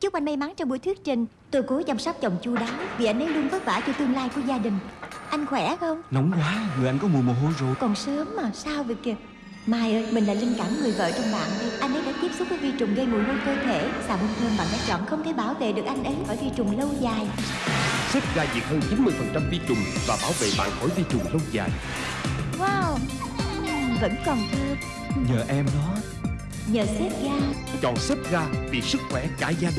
Chúc anh may mắn trong buổi thuyết trình. Tôi cố chăm sóc chồng chu đáo Vì anh ấy luôn vất vả cho tương lai của gia đình. Anh khỏe không? Nóng quá, người anh có mùi mồ hôi rồi. Còn sớm mà, sao vậy kìa? Mai ơi, mình là linh cảm người vợ trong bạn đây Anh ấy đã tiếp xúc với vi trùng gây mùi hôi cơ thể. Xà bông thơm bạn đã chọn không thể bảo vệ được anh ấy khỏi vi trùng lâu dài. Xếp ra diệt hơn 90% vi trùng và bảo vệ bạn khỏi vi trùng lâu dài. Wow, hmm, vẫn còn thơm. Nhờ em đó. Nhờ xếp ga Chọn xếp ga vì sức khỏe cả gia đình.